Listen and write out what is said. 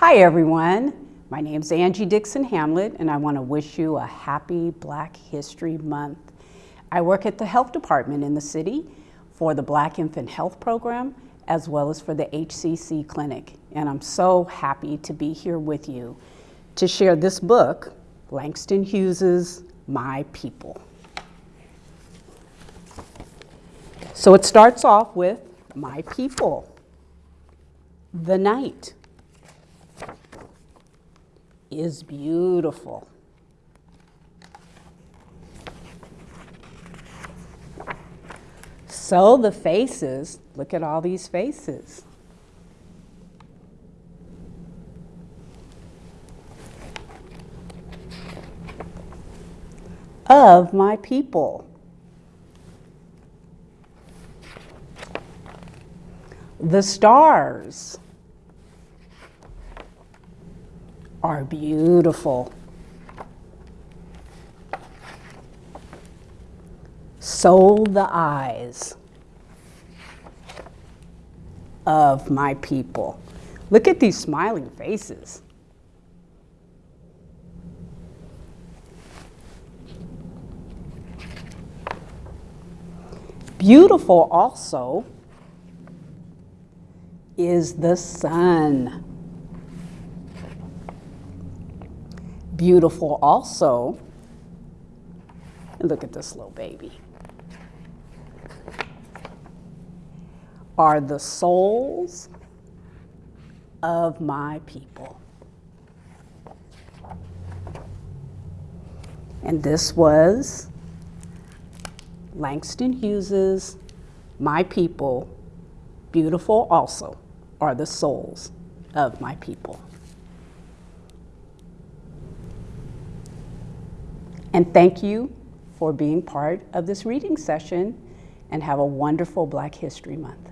Hi everyone, my name is Angie Dixon Hamlet and I want to wish you a happy Black History Month. I work at the health department in the city for the Black Infant Health Program as well as for the HCC Clinic and I'm so happy to be here with you to share this book, Langston Hughes's My People. So it starts off with My People, the night is beautiful. So the faces, look at all these faces. Of my people. The stars. Are beautiful. So the eyes of my people. Look at these smiling faces. Beautiful also is the sun. Beautiful also. And look at this little baby. Are the souls of my people. And this was Langston Hughes's My People, Beautiful Also Are the Souls of My People. And thank you for being part of this reading session and have a wonderful Black History Month.